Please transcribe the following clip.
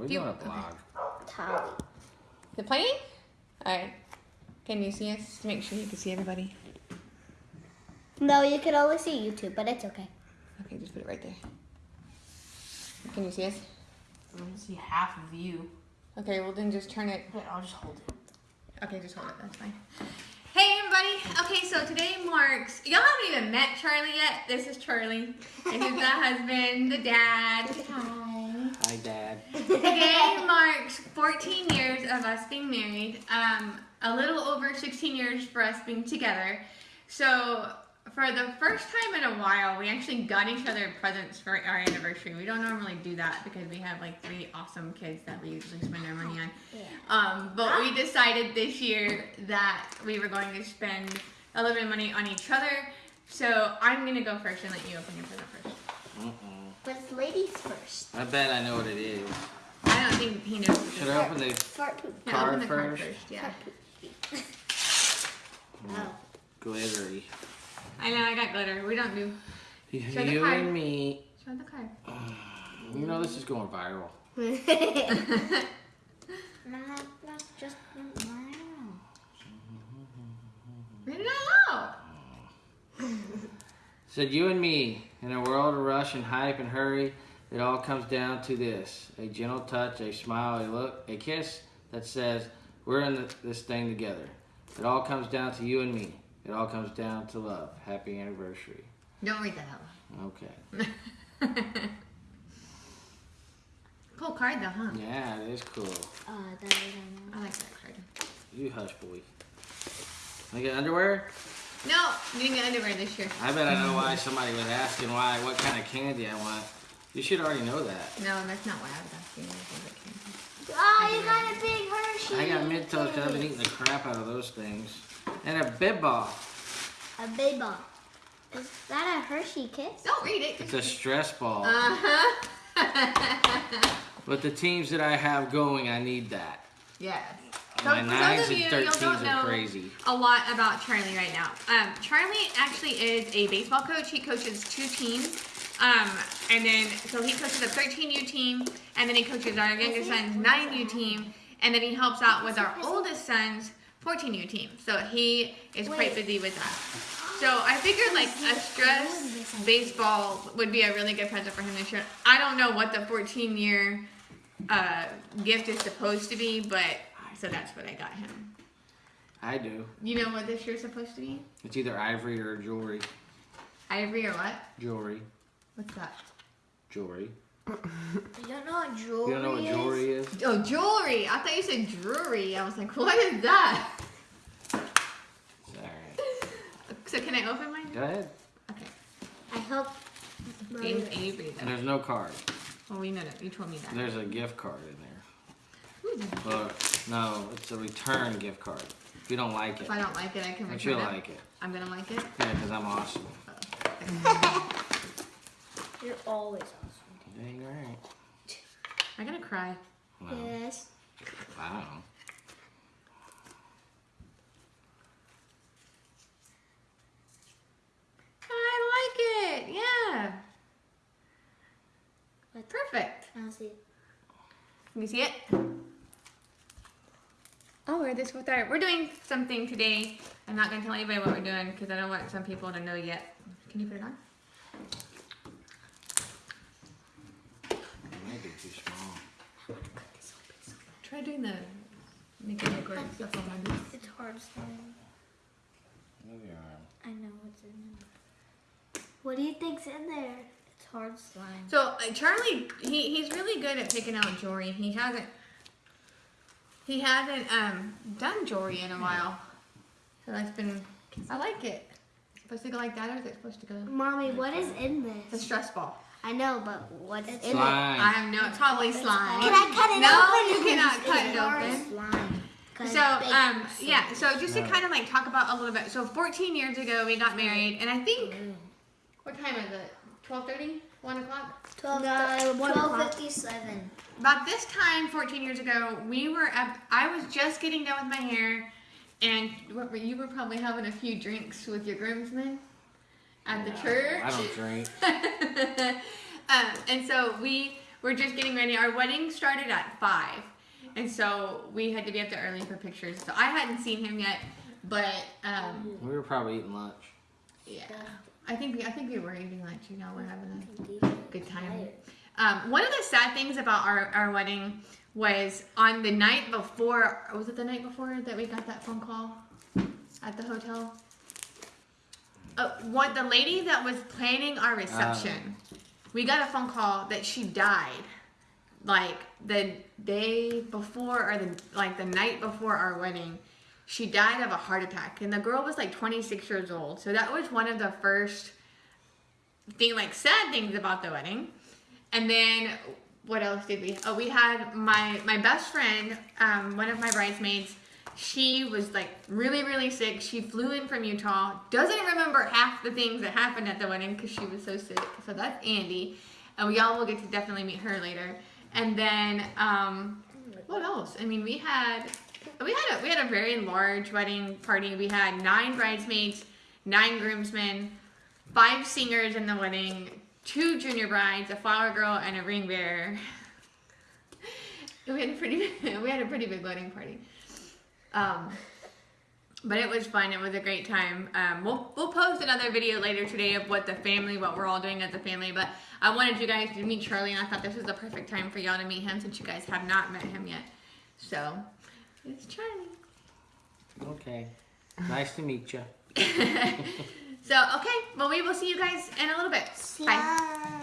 we're Do you- doing a okay. vlog. Tally. Is it playing? Alright. Can you see us? Make sure you can see everybody. No, you can only see YouTube, but it's okay. Okay, just put it right there. Can you see us? I want see half of you. Okay, well then just turn it. Okay, I'll just hold it. Okay, just hold it. That's fine. Hey everybody. Okay, so today marks. Y'all haven't even met Charlie yet. This is Charlie. This is the husband, the dad. Hi. Hi, Dad. Today marks 14 years of us being married, um, a little over 16 years for us being together. So for the first time in a while, we actually got each other presents for our anniversary. We don't normally do that because we have like three awesome kids that we usually spend our money on. Yeah. Um, but we decided this year that we were going to spend a little bit of money on each other. So I'm going to go first and let you open your present 1st What's ladies first? I bet I know what it is. I don't think he knows. Should I open the fart poop. No, open the first? first? Yeah. oh. Glittery. I know, I got glitter. We don't do. You, you and me. Show the card. Uh, you know this is going viral. not, not just not. Read it out loud. Said you and me in a world of rush and hype and hurry, it all comes down to this: a gentle touch, a smile, a look, a kiss that says, "We're in the, this thing together." It all comes down to you and me. It all comes down to love. Happy anniversary. Don't read that out loud. Okay. cool card though, huh? Yeah, it is cool. Uh, that I. I like that card. You hush, boy. I get underwear. No, you didn't get underwear this year. I bet I know why somebody was asking why, what kind of candy I want. You should already know that. No, that's not why I was asking. I candy. Oh, you got a big Hershey. I got mid toast. I've been eating the crap out of those things. And a bib ball. A bib ball. Is that a Hershey kiss? Don't read it. It's a stress ball. Uh huh. With the teams that I have going, I need that. yes. So My for nines those of and you who don't thirteens know are crazy. a lot about Charlie right now. Um, Charlie actually is a baseball coach. He coaches two teams. Um, and then, so he coaches a 13U team, and then he coaches our youngest son's 9U team, and then he helps out with our oldest son's 14U team. So he is quite busy with that. So I figured like a stress baseball would be a really good present for him this year. I don't know what the 14 year uh, gift is supposed to be, but so that's what I got him. I do. You know what this year's supposed to be? It's either ivory or jewelry. Ivory or what? Jewelry. What's that? Jewelry. You don't know what jewelry You don't know what jewelry is? Oh, jewelry. I thought you said jewelry. I was like, what is that? Alright. So can I open mine? Go ahead. Okay. I hope. James Avery. And there's no card. Well, we know that. You told me that. There's a gift card in there. Ooh, Well, no, it's a return gift card. If you don't like it, If I don't like it, I can but return you'll it. like it. I'm gonna like it. Yeah, because I'm awesome. You're always awesome. Dang right. I'm gonna cry. Well, Yes. I don't know. I like it. Yeah. What? Perfect. I'll see. Can you see it? We're this with our. We're doing something today. I'm not gonna tell anybody what we're doing because I don't want some people to know yet. Can you put it on? It might be too small. Try doing the making the great stuff on my. It's hard slime. Move your arm. I know what's in there. What do you think's in there? It's hard slime. So uh, Charlie, he, he's really good at picking out jewelry. He hasn't he hasn't um done jewelry in a while. So that's been I like it. It's supposed to go like that or is it supposed to go? Mommy, what is in this? The this? stress ball. I know, but what's in it? Slime. I have no probably slime. Can I cut it no, open? you cannot cut It's it hard open. Slime. 'Cause So baking um yeah, so just to kind of like talk about a little bit. So 14 years ago we got married and I think what time is it? 12:30? 1 o'clock? 12, No, 1257. About this time, 14 years ago, we were up, I was just getting done with my hair, and what were, you were probably having a few drinks with your groomsmen at the church. I don't drink. um, and so we we're just getting ready. Our wedding started at five, and so we had to be up there early for pictures. So I hadn't seen him yet, but um, We were probably eating lunch. yeah, I think we, I think we were eating lunch. You know, we're having a good time. Um, one of the sad things about our, our wedding was on the night before. Was it the night before that we got that phone call at the hotel? Uh, what the lady that was planning our reception, we got a phone call that she died, like the day before or the like the night before our wedding. She died of a heart attack, and the girl was like 26 years old. So that was one of the first thing, like sad things about the wedding. And then what else did we? Oh, we had my my best friend, um, one of my bridesmaids. She was like really really sick. She flew in from Utah. Doesn't remember half the things that happened at the wedding because she was so sick. So that's Andy, and we all will get to definitely meet her later. And then um, what else? I mean, we had we had a we had a very large wedding party. We had nine bridesmaids, nine groomsmen, five singers in the wedding, two junior brides, a flower girl, and a ring bearer. We had a pretty we had a pretty big wedding party. Um, but it was fun. It was a great time. Um, we'll we'll post another video later today of what the family, what we're all doing as a family. But I wanted you guys to meet Charlie, and I thought this was the perfect time for y'all to meet him since you guys have not met him yet. So it's Charlie. Okay. Nice to meet you. so okay, well we will see you guys in a little bit. Bye. Bye.